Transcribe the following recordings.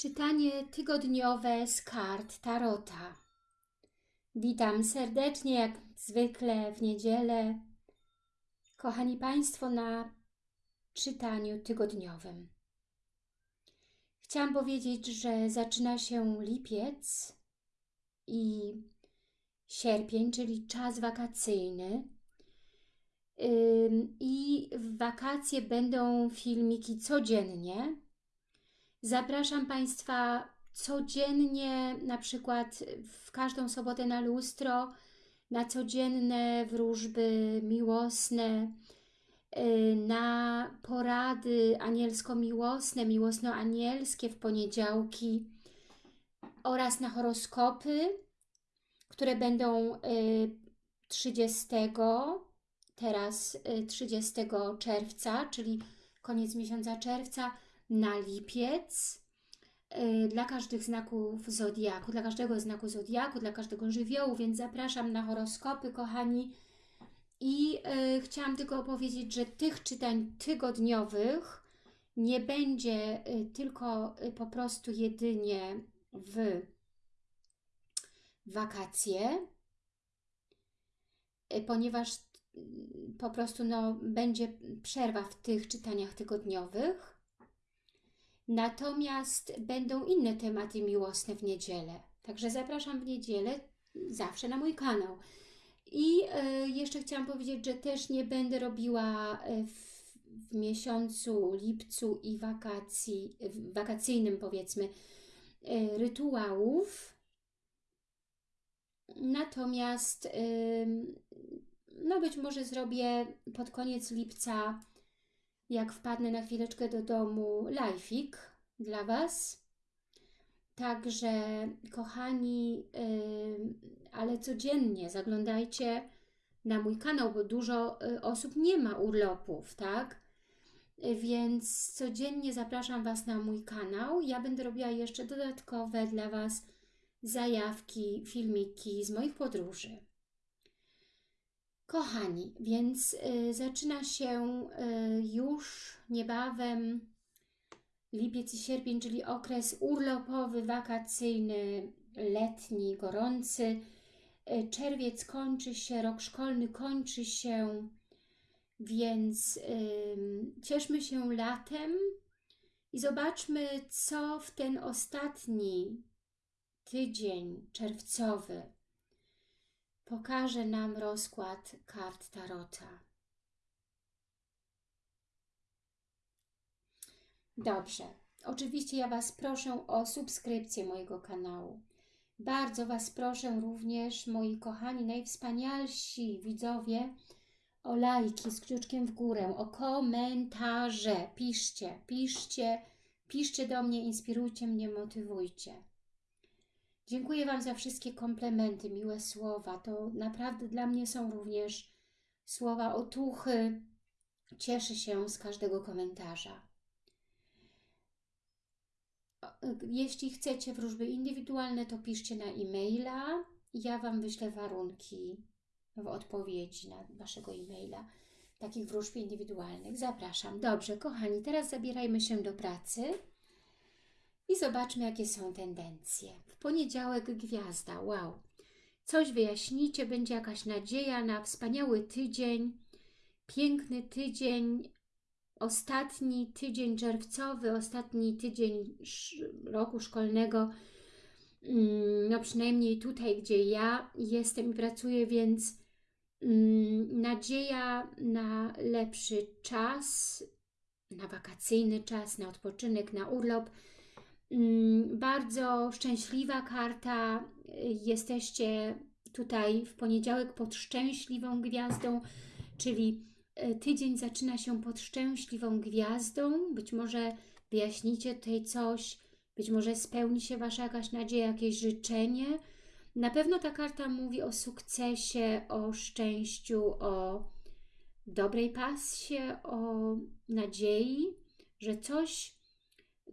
Czytanie tygodniowe z kart Tarota. Witam serdecznie, jak zwykle w niedzielę. Kochani Państwo, na czytaniu tygodniowym. Chciałam powiedzieć, że zaczyna się lipiec i sierpień, czyli czas wakacyjny. I w wakacje będą filmiki codziennie Zapraszam Państwa codziennie, na przykład w każdą sobotę na lustro, na codzienne wróżby miłosne, y, na porady anielsko-miłosne, miłosno-anielskie w poniedziałki oraz na horoskopy, które będą 30, y, teraz 30 y, czerwca, czyli koniec miesiąca czerwca, na lipiec y, dla każdych znaków Zodiaku, dla każdego znaku Zodiaku, dla każdego żywiołu, więc zapraszam na horoskopy, kochani. I y, chciałam tylko powiedzieć, że tych czytań tygodniowych nie będzie y, tylko po prostu jedynie w wakacje, ponieważ po prostu no, będzie przerwa w tych czytaniach tygodniowych. Natomiast będą inne tematy miłosne w niedzielę. Także zapraszam w niedzielę zawsze na mój kanał. I y, jeszcze chciałam powiedzieć, że też nie będę robiła e, w, w miesiącu lipcu i wakacji, wakacyjnym powiedzmy, y, rytuałów. Natomiast y, no być może zrobię pod koniec lipca jak wpadnę na chwileczkę do domu, live'ik dla Was. Także, kochani, yy, ale codziennie zaglądajcie na mój kanał, bo dużo yy, osób nie ma urlopów, tak? Więc codziennie zapraszam Was na mój kanał. Ja będę robiła jeszcze dodatkowe dla Was zajawki, filmiki z moich podróży. Kochani, więc y, zaczyna się y, już niebawem lipiec i sierpień, czyli okres urlopowy, wakacyjny, letni, gorący. Y, czerwiec kończy się, rok szkolny kończy się, więc cieszmy się latem i zobaczmy, co w ten ostatni tydzień czerwcowy pokaże nam rozkład kart Tarota. Dobrze. Oczywiście ja Was proszę o subskrypcję mojego kanału. Bardzo Was proszę również, moi kochani, najwspanialsi widzowie, o lajki z kciuczkiem w górę, o komentarze. Piszcie, piszcie, piszcie do mnie, inspirujcie mnie, motywujcie. Dziękuję Wam za wszystkie komplementy, miłe słowa. To naprawdę dla mnie są również słowa otuchy. Cieszę się z każdego komentarza. Jeśli chcecie wróżby indywidualne, to piszcie na e-maila. Ja Wam wyślę warunki w odpowiedzi na Waszego e-maila takich wróżb indywidualnych. Zapraszam. Dobrze, kochani, teraz zabierajmy się do pracy i zobaczmy, jakie są tendencje. W poniedziałek gwiazda, wow. Coś wyjaśnicie, będzie jakaś nadzieja na wspaniały tydzień, piękny tydzień, ostatni tydzień czerwcowy, ostatni tydzień roku szkolnego, mm, no przynajmniej tutaj, gdzie ja jestem i pracuję, więc mm, nadzieja na lepszy czas, na wakacyjny czas, na odpoczynek, na urlop, bardzo szczęśliwa karta. Jesteście tutaj w poniedziałek pod szczęśliwą gwiazdą, czyli e, tydzień zaczyna się pod szczęśliwą gwiazdą. Być może wyjaśnicie tutaj coś, być może spełni się Wasza jakaś nadzieja, jakieś życzenie. Na pewno ta karta mówi o sukcesie, o szczęściu, o dobrej pasie, o nadziei, że coś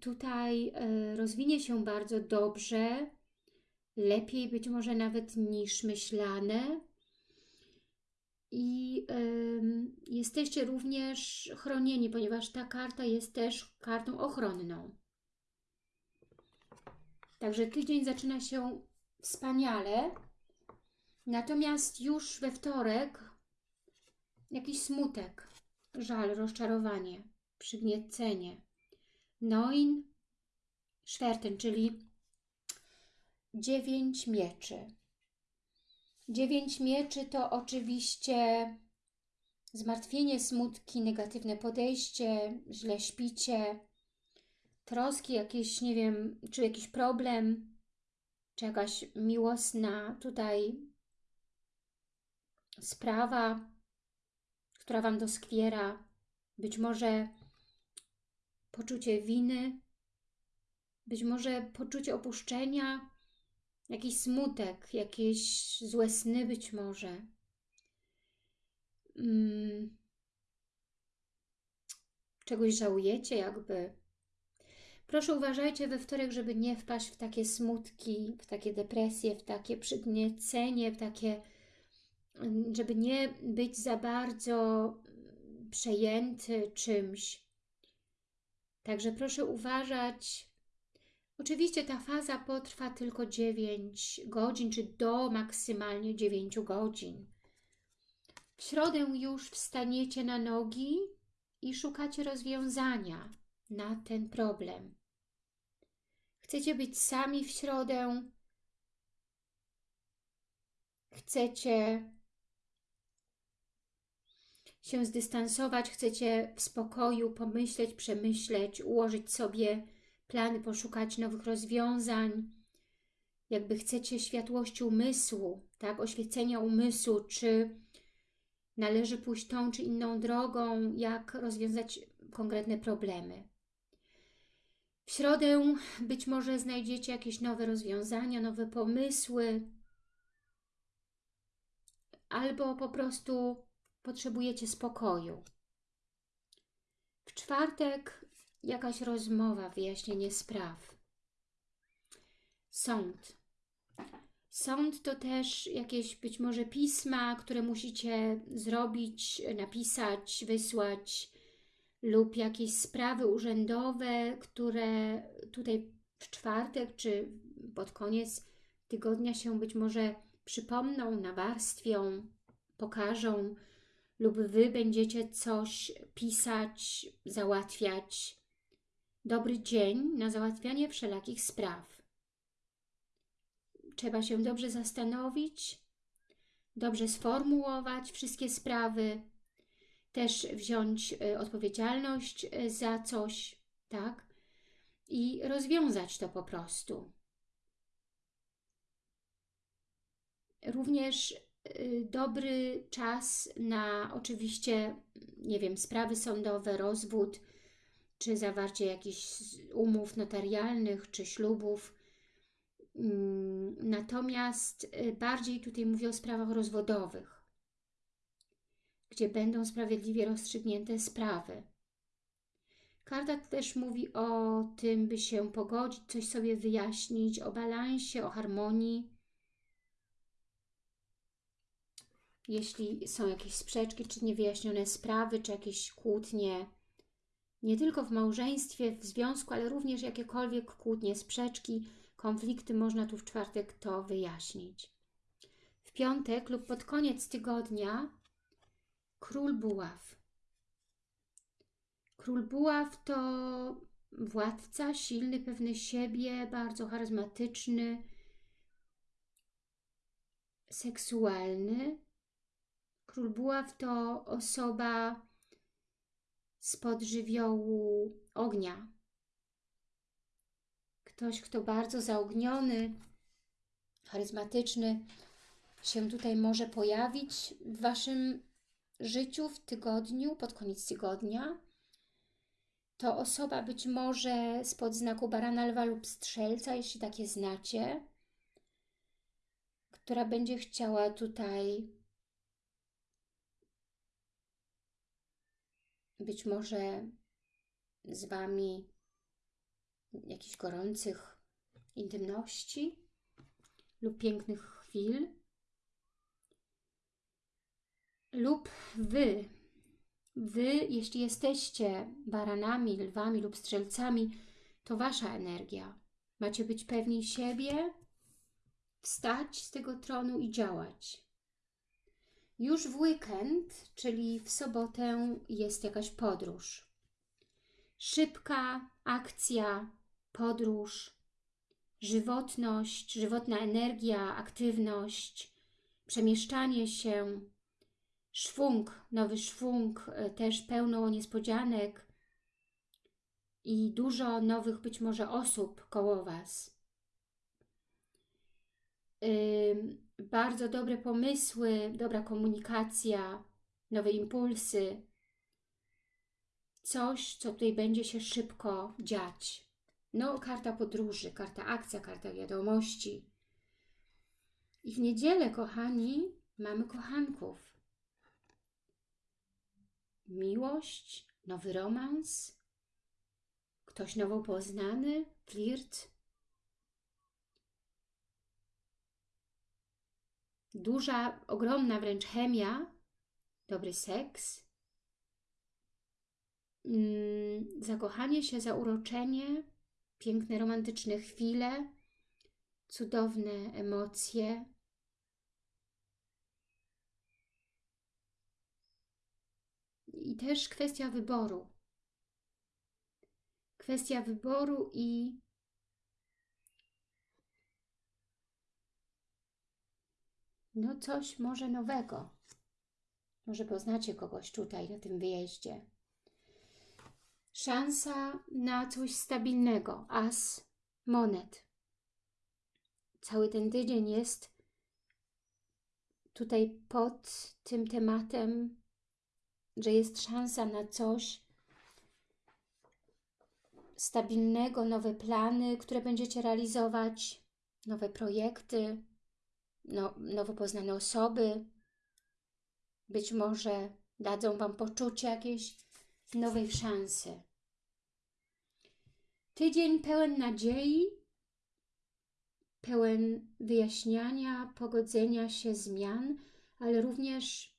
tutaj e, rozwinie się bardzo dobrze, lepiej być może nawet niż myślane. I jesteście również chronieni, ponieważ ta karta jest też kartą ochronną. Także tydzień zaczyna się wspaniale. Natomiast już we wtorek jakiś smutek, żal, rozczarowanie, przygniecenie. Noin, szwerten, czyli dziewięć mieczy. Dziewięć mieczy to oczywiście zmartwienie, smutki, negatywne podejście, źle śpicie, troski jakieś, nie wiem, czy jakiś problem, czy jakaś miłosna tutaj sprawa, która Wam doskwiera, być może poczucie winy, być może poczucie opuszczenia, jakiś smutek, jakieś złe sny być może. Hmm. Czegoś żałujecie jakby. Proszę uważajcie we wtorek, żeby nie wpaść w takie smutki, w takie depresje, w takie przygniecenie, w takie, żeby nie być za bardzo przejęty czymś. Także proszę uważać. Oczywiście ta faza potrwa tylko 9 godzin, czy do maksymalnie 9 godzin. W środę już wstaniecie na nogi i szukacie rozwiązania na ten problem. Chcecie być sami w środę, chcecie się zdystansować, chcecie w spokoju pomyśleć, przemyśleć, ułożyć sobie plany, poszukać nowych rozwiązań, jakby chcecie światłości umysłu, tak, oświecenia umysłu, czy należy pójść tą czy inną drogą, jak rozwiązać konkretne problemy. W środę być może znajdziecie jakieś nowe rozwiązania, nowe pomysły, albo po prostu potrzebujecie spokoju. W czwartek jakaś rozmowa, wyjaśnienie spraw. Sąd. Sąd to też jakieś być może pisma, które musicie zrobić, napisać, wysłać lub jakieś sprawy urzędowe, które tutaj w czwartek czy pod koniec tygodnia się być może przypomną, nawarstwią, pokażą lub Wy będziecie coś pisać, załatwiać. Dobry dzień na załatwianie wszelakich spraw. Trzeba się dobrze zastanowić, dobrze sformułować wszystkie sprawy, też wziąć y, odpowiedzialność y, za coś, tak? I rozwiązać to po prostu. Również dobry czas na oczywiście, nie wiem, sprawy sądowe, rozwód, czy zawarcie jakichś umów notarialnych, czy ślubów. Mm, natomiast bardziej tutaj mówię o sprawach rozwodowych gdzie będą sprawiedliwie rozstrzygnięte sprawy. Karta też mówi o tym, by się pogodzić, coś sobie wyjaśnić, o balansie, o harmonii. Jeśli są jakieś sprzeczki, czy niewyjaśnione sprawy, czy jakieś kłótnie, nie tylko w małżeństwie, w związku, ale również jakiekolwiek kłótnie, sprzeczki, konflikty, można tu w czwartek to wyjaśnić. W piątek lub pod koniec tygodnia Król Buław. Król Buław to władca, silny, pewny siebie, bardzo charyzmatyczny, seksualny. Król Buław to osoba spod żywiołu ognia. Ktoś, kto bardzo zaogniony, charyzmatyczny się tutaj może pojawić w Waszym życiu, w tygodniu, pod koniec tygodnia, to osoba być może spod znaku barana, lwa lub strzelca, jeśli takie znacie, która będzie chciała tutaj być może z Wami jakichś gorących intymności lub pięknych chwil lub Wy, Wy, jeśli jesteście baranami, lwami lub strzelcami, to Wasza energia. Macie być pewni siebie, wstać z tego tronu i działać. Już w weekend, czyli w sobotę, jest jakaś podróż. Szybka akcja, podróż, żywotność, żywotna energia, aktywność, przemieszczanie się, szwung, nowy szwung, e, też pełno niespodzianek i dużo nowych być może osób koło Was. Ym, bardzo dobre pomysły, dobra komunikacja, nowe impulsy, coś, co tutaj będzie się szybko dziać. No, karta podróży, karta akcja, karta wiadomości. I w niedzielę, kochani, mamy kochanków. Miłość, nowy romans, ktoś nowo poznany, flirt. Duża, ogromna wręcz chemia, dobry seks, mm, zakochanie się, zauroczenie, piękne, romantyczne chwile, cudowne emocje. I też kwestia wyboru. Kwestia wyboru i no coś może nowego. Może poznacie kogoś tutaj na tym wyjeździe. Szansa na coś stabilnego. As monet. Cały ten tydzień jest tutaj pod tym tematem, że jest szansa na coś stabilnego, nowe plany, które będziecie realizować, nowe projekty, no, nowo poznane osoby. Być może dadzą Wam poczucie jakiejś nowej szansy. Tydzień pełen nadziei, pełen wyjaśniania, pogodzenia się, zmian, ale również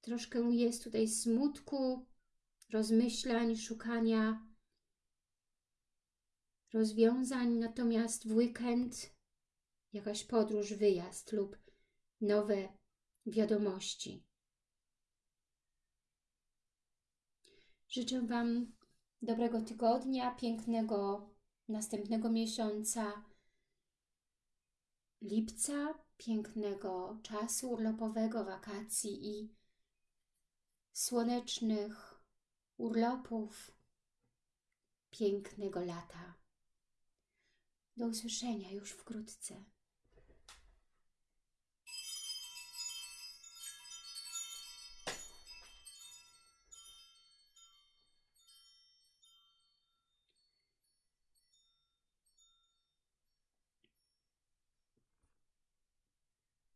troszkę jest tutaj smutku, rozmyślań, szukania rozwiązań, natomiast w weekend jakaś podróż, wyjazd lub nowe wiadomości. Życzę Wam dobrego tygodnia, pięknego następnego miesiąca lipca, pięknego czasu urlopowego, wakacji i słonecznych urlopów, pięknego lata. Do usłyszenia już wkrótce.